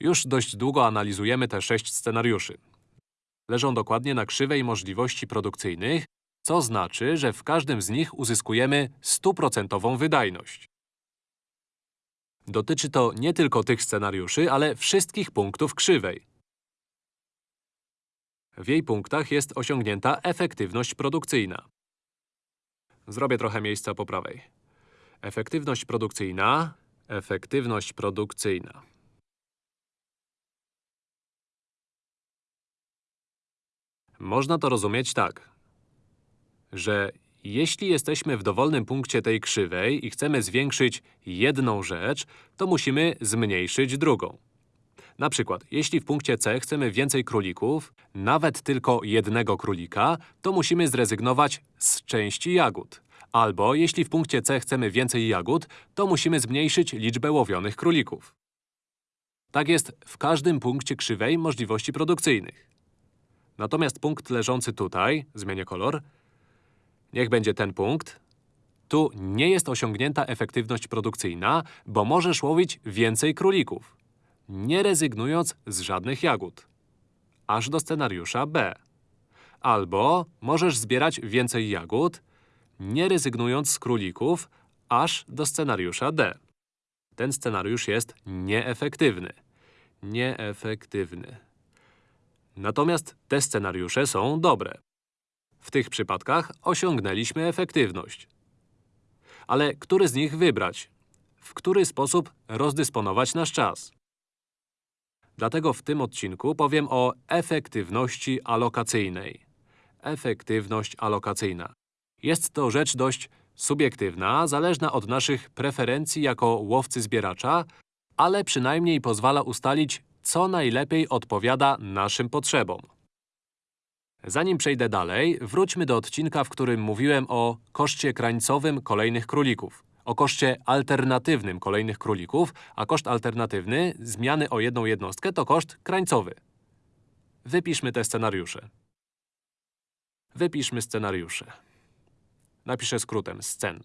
Już dość długo analizujemy te sześć scenariuszy. Leżą dokładnie na krzywej możliwości produkcyjnych, co znaczy, że w każdym z nich uzyskujemy stuprocentową wydajność. Dotyczy to nie tylko tych scenariuszy, ale wszystkich punktów krzywej. W jej punktach jest osiągnięta efektywność produkcyjna. Zrobię trochę miejsca po prawej. Efektywność produkcyjna, efektywność produkcyjna. Można to rozumieć tak, że jeśli jesteśmy w dowolnym punkcie tej krzywej i chcemy zwiększyć jedną rzecz, to musimy zmniejszyć drugą. Na przykład, jeśli w punkcie C chcemy więcej królików, nawet tylko jednego królika, to musimy zrezygnować z części jagód. Albo jeśli w punkcie C chcemy więcej jagód, to musimy zmniejszyć liczbę łowionych królików. Tak jest w każdym punkcie krzywej możliwości produkcyjnych. Natomiast punkt leżący tutaj, zmienię kolor, niech będzie ten punkt, tu nie jest osiągnięta efektywność produkcyjna, bo możesz łowić więcej królików, nie rezygnując z żadnych jagód. Aż do scenariusza B. Albo możesz zbierać więcej jagód, nie rezygnując z królików, aż do scenariusza D. Ten scenariusz jest nieefektywny. Nieefektywny. Natomiast te scenariusze są dobre. W tych przypadkach osiągnęliśmy efektywność. Ale który z nich wybrać? W który sposób rozdysponować nasz czas? Dlatego w tym odcinku powiem o efektywności alokacyjnej. Efektywność alokacyjna. Jest to rzecz dość subiektywna, zależna od naszych preferencji jako łowcy-zbieracza, ale przynajmniej pozwala ustalić, co najlepiej odpowiada naszym potrzebom. Zanim przejdę dalej, wróćmy do odcinka, w którym mówiłem o koszcie krańcowym kolejnych królików, o koszcie alternatywnym kolejnych królików, a koszt alternatywny zmiany o jedną jednostkę to koszt krańcowy. Wypiszmy te scenariusze. Wypiszmy scenariusze. Napiszę skrótem scen.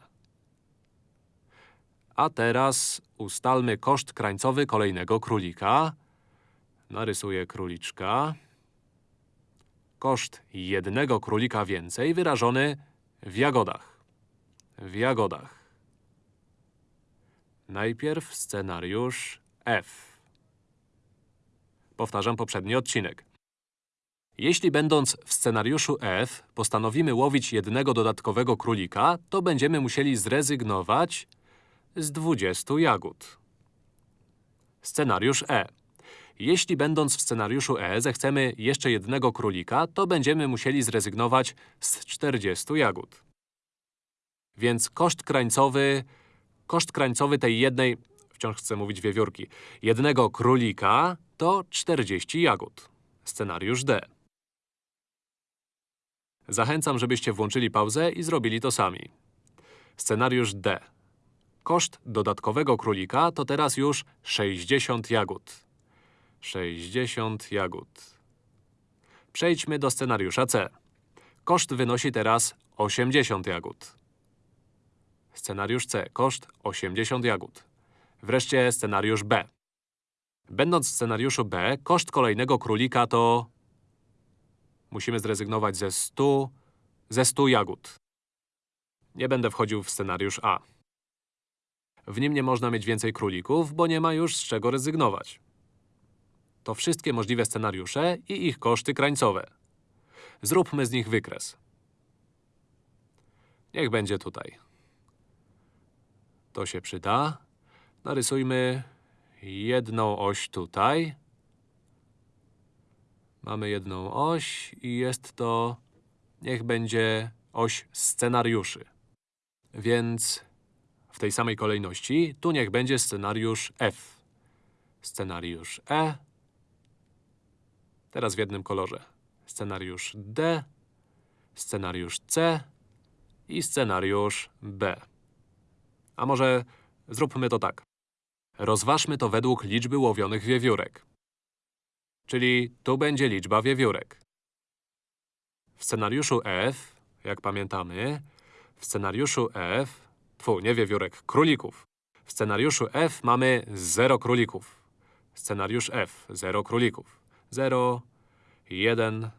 A teraz ustalmy koszt krańcowy kolejnego królika. Narysuję króliczka. Koszt jednego królika więcej wyrażony w jagodach. W jagodach. Najpierw scenariusz F. Powtarzam poprzedni odcinek. Jeśli będąc w scenariuszu F postanowimy łowić jednego dodatkowego królika, to będziemy musieli zrezygnować z 20 jagód. Scenariusz E. Jeśli będąc w scenariuszu E zechcemy jeszcze jednego królika, to będziemy musieli zrezygnować z 40 jagód. Więc koszt krańcowy, koszt krańcowy tej jednej, wciąż chcę mówić wiewiórki, jednego królika to 40 jagód. Scenariusz D. Zachęcam, żebyście włączyli pauzę i zrobili to sami. Scenariusz D. Koszt dodatkowego królika to teraz już 60 jagód. 60 jagód. Przejdźmy do scenariusza C. Koszt wynosi teraz 80 jagód. Scenariusz C. Koszt 80 jagód. Wreszcie scenariusz B. Będąc w scenariuszu B, koszt kolejnego królika to… Musimy zrezygnować ze 100… ze 100 jagód. Nie będę wchodził w scenariusz A. W nim nie można mieć więcej królików, bo nie ma już z czego rezygnować. To wszystkie możliwe scenariusze i ich koszty krańcowe. Zróbmy z nich wykres. Niech będzie tutaj. To się przyda. Narysujmy jedną oś tutaj. Mamy jedną oś i jest to… niech będzie oś scenariuszy. Więc w tej samej kolejności tu niech będzie scenariusz F. Scenariusz E. Teraz w jednym kolorze. Scenariusz D, scenariusz C i scenariusz B. A może zróbmy to tak. Rozważmy to według liczby łowionych wiewiórek. Czyli tu będzie liczba wiewiórek. W scenariuszu F, jak pamiętamy, w scenariuszu F, tfu, nie wiewiórek, królików. W scenariuszu F mamy 0 królików. Scenariusz F. 0 królików. 0, 1,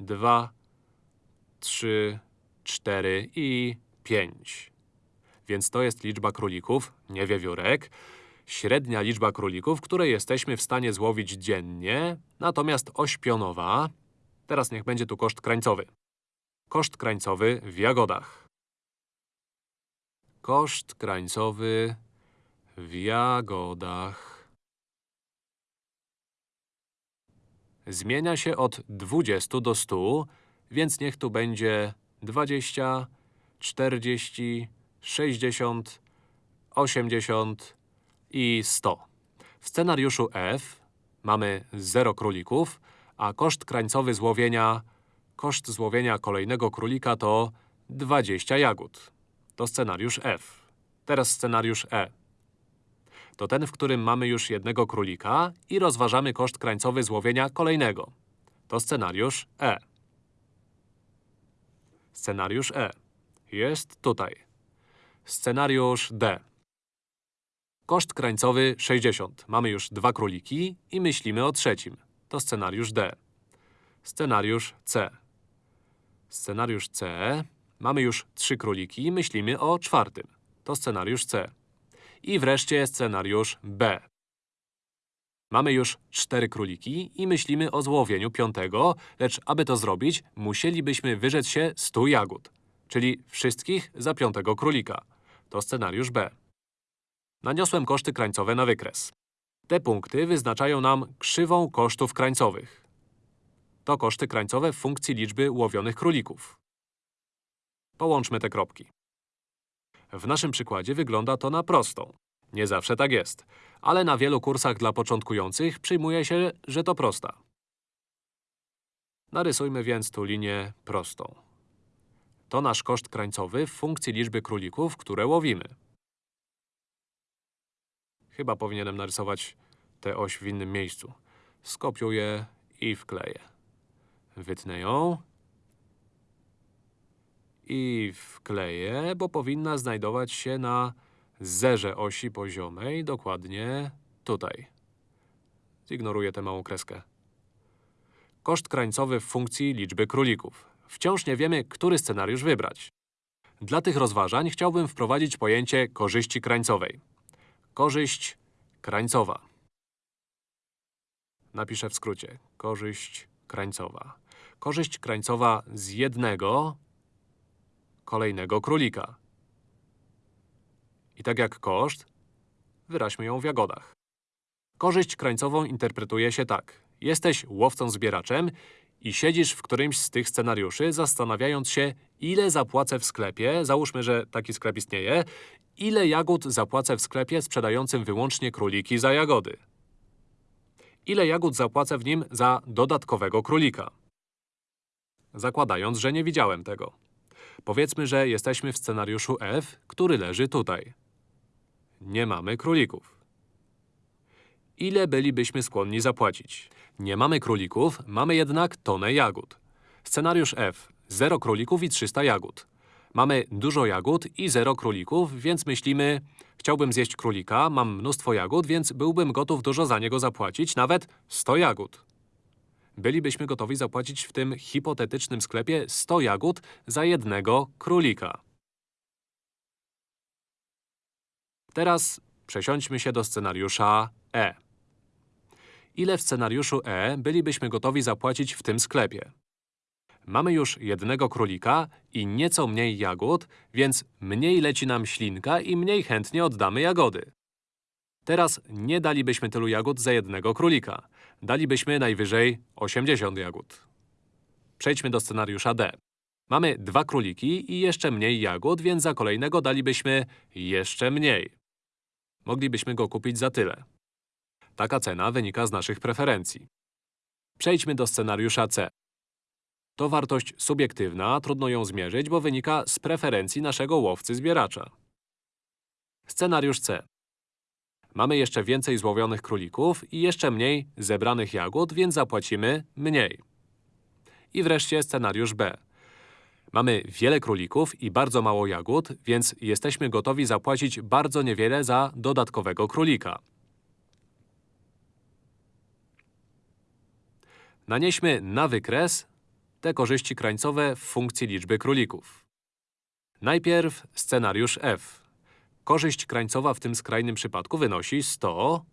2, 3, 4 i 5. Więc to jest liczba królików, nie wiewiórek. Średnia liczba królików, które jesteśmy w stanie złowić dziennie, natomiast oś pionowa… Teraz niech będzie tu koszt krańcowy. Koszt krańcowy w jagodach. Koszt krańcowy w jagodach. Zmienia się od 20 do 100, więc niech tu będzie 20, 40, 60, 80 i 100. W scenariuszu F mamy 0 królików, a koszt krańcowy złowienia… Koszt złowienia kolejnego królika to 20 jagód. To scenariusz F. Teraz scenariusz E. To ten, w którym mamy już jednego królika i rozważamy koszt krańcowy złowienia kolejnego. To scenariusz E. Scenariusz E. Jest tutaj. Scenariusz D. Koszt krańcowy 60. Mamy już dwa króliki i myślimy o trzecim. To scenariusz D. Scenariusz C. Scenariusz C. Mamy już trzy króliki i myślimy o czwartym. To scenariusz C. I wreszcie scenariusz B. Mamy już cztery króliki i myślimy o złowieniu piątego, lecz aby to zrobić, musielibyśmy wyrzec się 100 jagód, czyli wszystkich za piątego królika. To scenariusz B. Naniosłem koszty krańcowe na wykres. Te punkty wyznaczają nam krzywą kosztów krańcowych. To koszty krańcowe w funkcji liczby łowionych królików. Połączmy te kropki. W naszym przykładzie wygląda to na prostą. Nie zawsze tak jest, ale na wielu kursach dla początkujących przyjmuje się, że to prosta. Narysujmy więc tu linię prostą. To nasz koszt krańcowy w funkcji liczby królików, które łowimy. Chyba powinienem narysować tę oś w innym miejscu. Skopiuję i wkleję. Wytnę ją. I wkleję, bo powinna znajdować się na zerze osi poziomej, dokładnie tutaj. Zignoruję tę małą kreskę. Koszt krańcowy w funkcji liczby królików. Wciąż nie wiemy, który scenariusz wybrać. Dla tych rozważań chciałbym wprowadzić pojęcie korzyści krańcowej. Korzyść krańcowa. Napiszę w skrócie. Korzyść krańcowa. Korzyść krańcowa z jednego kolejnego królika. I tak jak koszt, wyraźmy ją w jagodach. Korzyść krańcową interpretuje się tak. Jesteś łowcą-zbieraczem i siedzisz w którymś z tych scenariuszy, zastanawiając się, ile zapłacę w sklepie, załóżmy, że taki sklep istnieje, ile jagód zapłacę w sklepie sprzedającym wyłącznie króliki za jagody. Ile jagód zapłacę w nim za dodatkowego królika. Zakładając, że nie widziałem tego. Powiedzmy, że jesteśmy w scenariuszu F, który leży tutaj. Nie mamy królików. Ile bylibyśmy skłonni zapłacić? Nie mamy królików, mamy jednak tonę jagód. Scenariusz F. 0 królików i 300 jagód. Mamy dużo jagód i 0 królików, więc myślimy… Chciałbym zjeść królika, mam mnóstwo jagód, więc byłbym gotów dużo za niego zapłacić, nawet 100 jagód. Bylibyśmy gotowi zapłacić w tym hipotetycznym sklepie 100 jagód za jednego królika. Teraz przesiądźmy się do scenariusza E. Ile w scenariuszu E bylibyśmy gotowi zapłacić w tym sklepie? Mamy już jednego królika i nieco mniej jagód, więc mniej leci nam ślinka i mniej chętnie oddamy jagody. Teraz nie dalibyśmy tylu jagód za jednego królika. Dalibyśmy najwyżej 80 jagód. Przejdźmy do scenariusza D. Mamy dwa króliki i jeszcze mniej jagód, więc za kolejnego dalibyśmy jeszcze mniej. Moglibyśmy go kupić za tyle. Taka cena wynika z naszych preferencji. Przejdźmy do scenariusza C. To wartość subiektywna, trudno ją zmierzyć, bo wynika z preferencji naszego łowcy-zbieracza. Scenariusz C. Mamy jeszcze więcej złowionych królików i jeszcze mniej zebranych jagód, więc zapłacimy mniej. I wreszcie scenariusz B. Mamy wiele królików i bardzo mało jagód, więc jesteśmy gotowi zapłacić bardzo niewiele za dodatkowego królika. Nanieśmy na wykres te korzyści krańcowe w funkcji liczby królików. Najpierw scenariusz F. Korzyść krańcowa w tym skrajnym przypadku wynosi 100.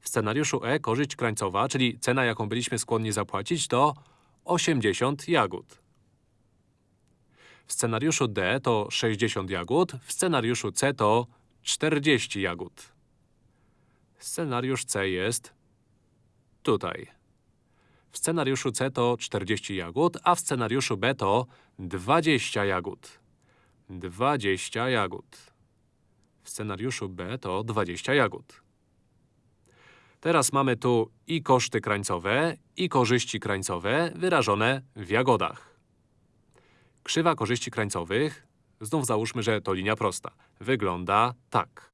W scenariuszu E korzyść krańcowa, czyli cena, jaką byliśmy skłonni zapłacić, to 80 jagód. W scenariuszu D to 60 jagód, w scenariuszu C to 40 jagód. Scenariusz C jest tutaj. W scenariuszu C to 40 jagód, a w scenariuszu B to 20 jagód. 20 jagód. W scenariuszu B to 20 jagód. Teraz mamy tu i koszty krańcowe, i korzyści krańcowe wyrażone w jagodach. Krzywa korzyści krańcowych, znów załóżmy, że to linia prosta, wygląda tak.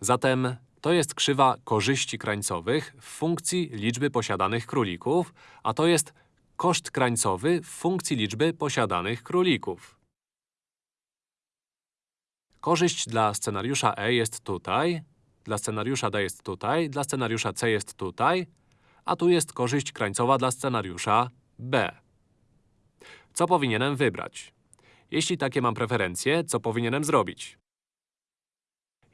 Zatem to jest krzywa korzyści krańcowych w funkcji liczby posiadanych królików, a to jest koszt krańcowy w funkcji liczby posiadanych królików. Korzyść dla scenariusza E jest tutaj, dla scenariusza D jest tutaj, dla scenariusza C jest tutaj, a tu jest korzyść krańcowa dla scenariusza B. Co powinienem wybrać? Jeśli takie mam preferencje, co powinienem zrobić?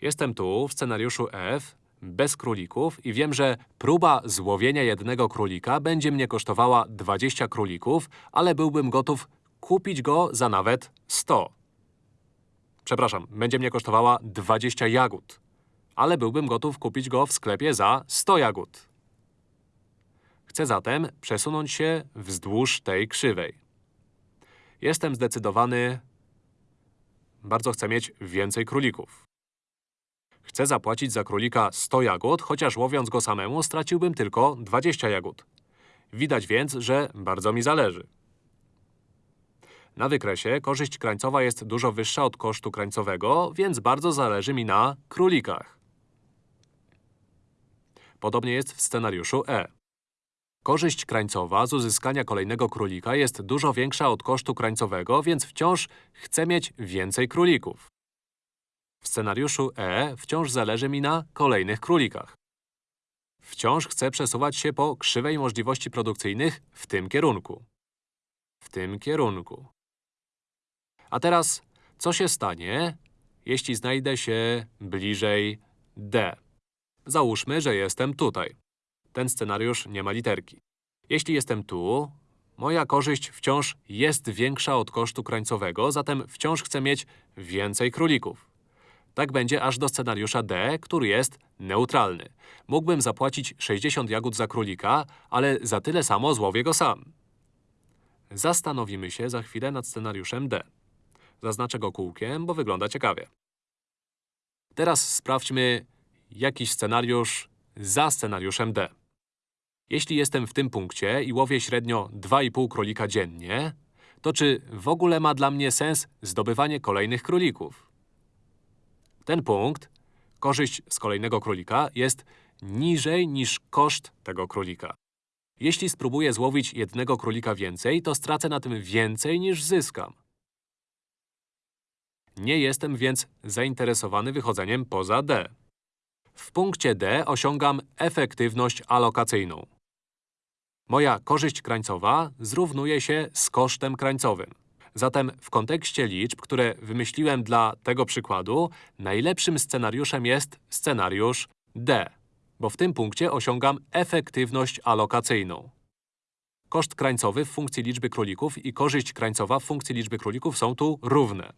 Jestem tu, w scenariuszu F, bez królików i wiem, że próba złowienia jednego królika będzie mnie kosztowała 20 królików, ale byłbym gotów kupić go za nawet 100. Przepraszam, będzie mnie kosztowała 20 jagód, ale byłbym gotów kupić go w sklepie za 100 jagód. Chcę zatem przesunąć się wzdłuż tej krzywej. Jestem zdecydowany… Bardzo chcę mieć więcej królików. Chcę zapłacić za królika 100 jagód, chociaż łowiąc go samemu straciłbym tylko 20 jagód. Widać więc, że bardzo mi zależy. Na wykresie korzyść krańcowa jest dużo wyższa od kosztu krańcowego, więc bardzo zależy mi na królikach. Podobnie jest w scenariuszu E. Korzyść krańcowa z uzyskania kolejnego królika jest dużo większa od kosztu krańcowego, więc wciąż chcę mieć więcej królików. W scenariuszu E wciąż zależy mi na kolejnych królikach. Wciąż chcę przesuwać się po krzywej możliwości produkcyjnych w tym kierunku. W tym kierunku. A teraz, co się stanie, jeśli znajdę się bliżej D? Załóżmy, że jestem tutaj. Ten scenariusz nie ma literki. Jeśli jestem tu, moja korzyść wciąż jest większa od kosztu krańcowego, zatem wciąż chcę mieć więcej królików. Tak będzie aż do scenariusza D, który jest neutralny. Mógłbym zapłacić 60 jagód za królika, ale za tyle samo złowię go sam. Zastanowimy się za chwilę nad scenariuszem D. Zaznaczę go kółkiem, bo wygląda ciekawie. Teraz sprawdźmy jakiś scenariusz za scenariuszem D. Jeśli jestem w tym punkcie i łowię średnio 2,5 królika dziennie, to czy w ogóle ma dla mnie sens zdobywanie kolejnych królików? Ten punkt, korzyść z kolejnego królika, jest niżej niż koszt tego królika. Jeśli spróbuję złowić jednego królika więcej, to stracę na tym więcej niż zyskam. Nie jestem więc zainteresowany wychodzeniem poza D. W punkcie D osiągam efektywność alokacyjną. Moja korzyść krańcowa zrównuje się z kosztem krańcowym. Zatem w kontekście liczb, które wymyśliłem dla tego przykładu, najlepszym scenariuszem jest scenariusz D, bo w tym punkcie osiągam efektywność alokacyjną. Koszt krańcowy w funkcji liczby królików i korzyść krańcowa w funkcji liczby królików są tu równe.